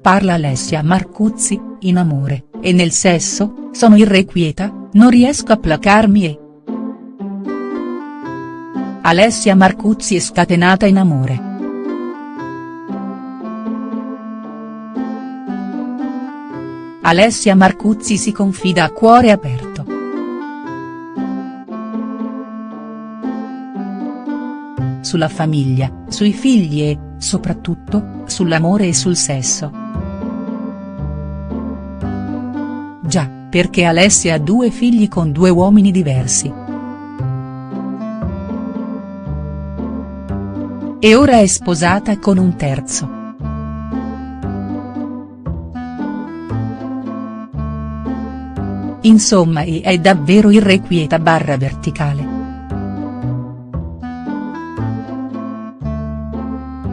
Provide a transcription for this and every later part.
parla Alessia Marcuzzi, in amore, e nel sesso, sono irrequieta, non riesco a placarmi e. Alessia Marcuzzi è scatenata in amore. Alessia Marcuzzi si confida a cuore aperto. Sulla famiglia, sui figli e, soprattutto, sull'amore e sul sesso. Perché Alessia ha due figli con due uomini diversi. E ora è sposata con un terzo. Insomma è davvero irrequieta barra verticale.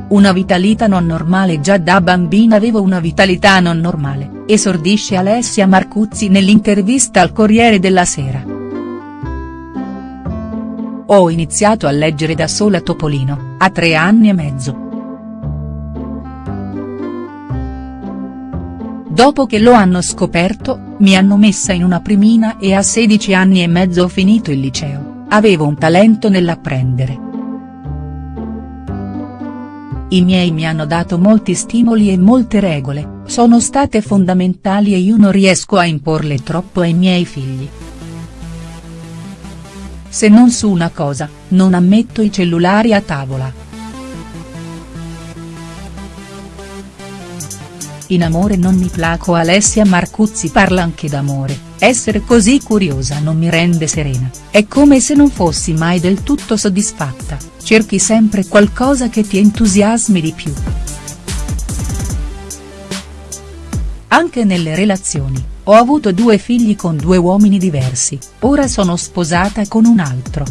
Una vitalità non normale già da bambina avevo una vitalità non normale, esordisce Alessia Marcuzzi nell'intervista al Corriere della Sera. Ho iniziato a leggere da sola Topolino, a tre anni e mezzo. Dopo che lo hanno scoperto, mi hanno messa in una primina e a 16 anni e mezzo ho finito il liceo, avevo un talento nell'apprendere. I miei mi hanno dato molti stimoli e molte regole, sono state fondamentali e io non riesco a imporle troppo ai miei figli. Se non su una cosa, non ammetto i cellulari a tavola. In amore non mi placo Alessia Marcuzzi parla anche d'amore, essere così curiosa non mi rende serena, è come se non fossi mai del tutto soddisfatta, cerchi sempre qualcosa che ti entusiasmi di più. Anche nelle relazioni, ho avuto due figli con due uomini diversi, ora sono sposata con un altro.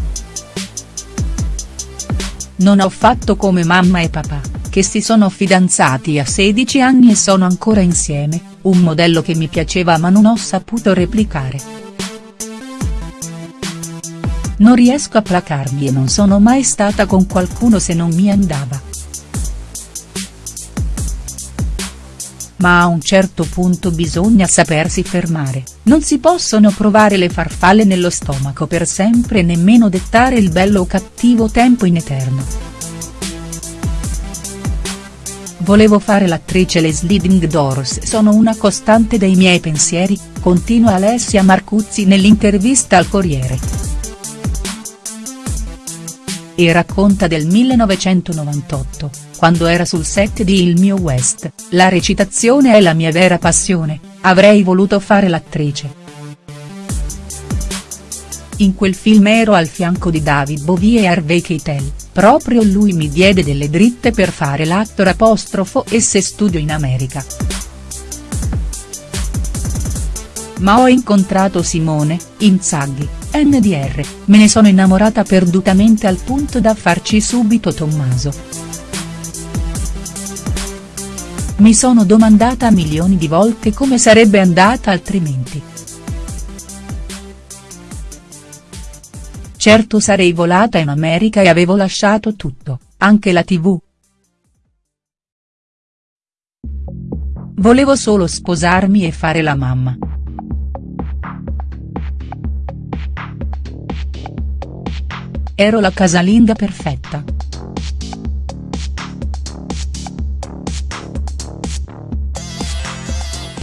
Non ho fatto come mamma e papà, che si sono fidanzati a 16 anni e sono ancora insieme, un modello che mi piaceva ma non ho saputo replicare. Non riesco a placarmi e non sono mai stata con qualcuno se non mi andava. Ma a un certo punto bisogna sapersi fermare, non si possono provare le farfalle nello stomaco per sempre e nemmeno dettare il bello o cattivo tempo in eterno. Volevo fare l'attrice Le Sliding Doors sono una costante dei miei pensieri, continua Alessia Marcuzzi nell'intervista al Corriere. E racconta del 1998, quando era sul set di Il mio West, la recitazione è la mia vera passione, avrei voluto fare l'attrice. In quel film ero al fianco di David Bowie e Harvey Keitel, proprio lui mi diede delle dritte per fare l'actor apostrofo e se studio in America. Ma ho incontrato Simone, Inzaghi, NDR, me ne sono innamorata perdutamente al punto da farci subito Tommaso. Mi sono domandata milioni di volte come sarebbe andata altrimenti. Certo sarei volata in America e avevo lasciato tutto, anche la tv. Volevo solo sposarmi e fare la mamma. Ero la casalinga perfetta.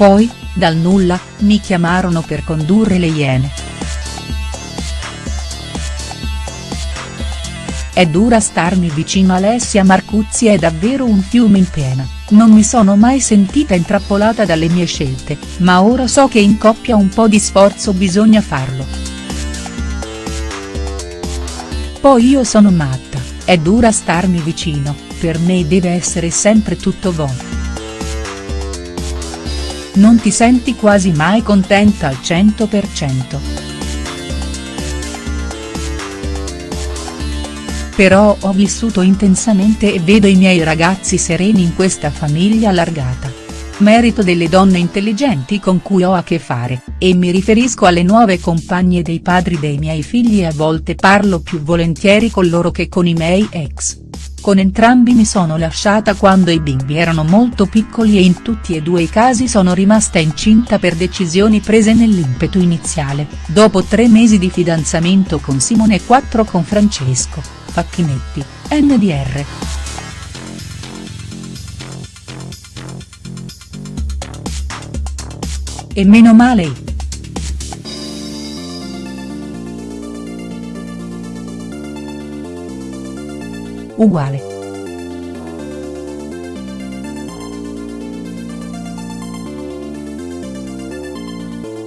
Poi, dal nulla, mi chiamarono per condurre le Iene. È dura starmi vicino Alessia Marcuzzi è davvero un fiume in piena, non mi sono mai sentita intrappolata dalle mie scelte, ma ora so che in coppia un po' di sforzo bisogna farlo. Poi io sono matta, è dura starmi vicino, per me deve essere sempre tutto buono. Non ti senti quasi mai contenta al 100%. Però ho vissuto intensamente e vedo i miei ragazzi sereni in questa famiglia allargata merito delle donne intelligenti con cui ho a che fare, e mi riferisco alle nuove compagne dei padri dei miei figli e a volte parlo più volentieri con loro che con i miei ex. Con entrambi mi sono lasciata quando i bimbi erano molto piccoli e in tutti e due i casi sono rimasta incinta per decisioni prese nell'impeto iniziale, dopo tre mesi di fidanzamento con Simone e quattro con Francesco, Facchinetti, NDR. E meno male. Uguale.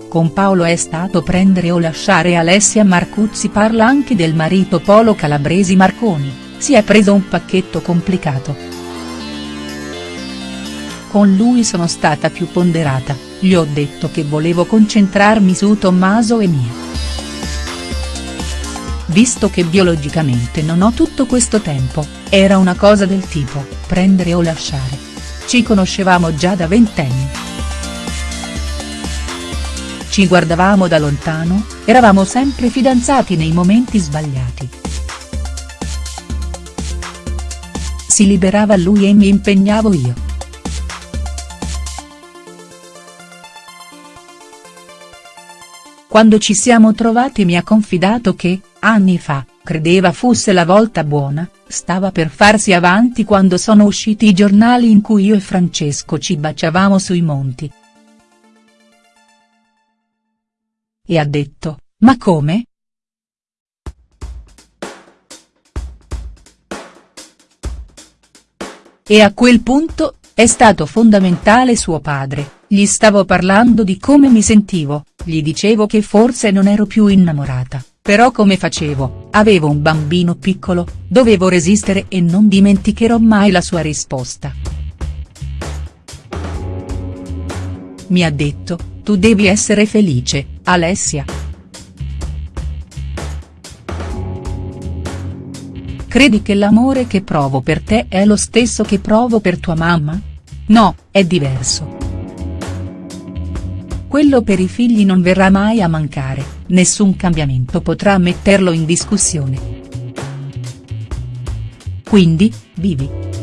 Con Paolo è stato prendere o lasciare Alessia Marcuzzi parla anche del marito Polo Calabresi Marconi, si è preso un pacchetto complicato. Con lui sono stata più ponderata, gli ho detto che volevo concentrarmi su Tommaso e mia visto che biologicamente non ho tutto questo tempo, era una cosa del tipo, prendere o lasciare. Ci conoscevamo già da ventenni. Ci guardavamo da lontano, eravamo sempre fidanzati nei momenti sbagliati. Si liberava lui e mi impegnavo io. Quando ci siamo trovati mi ha confidato che, anni fa, credeva fosse la volta buona, stava per farsi avanti quando sono usciti i giornali in cui io e Francesco ci baciavamo sui monti. E ha detto, ma come?. E a quel punto, è stato fondamentale suo padre, gli stavo parlando di come mi sentivo, gli dicevo che forse non ero più innamorata. Però come facevo, avevo un bambino piccolo, dovevo resistere e non dimenticherò mai la sua risposta. Mi ha detto, tu devi essere felice, Alessia. Credi che l'amore che provo per te è lo stesso che provo per tua mamma? No, è diverso. Quello per i figli non verrà mai a mancare, nessun cambiamento potrà metterlo in discussione. Quindi, vivi.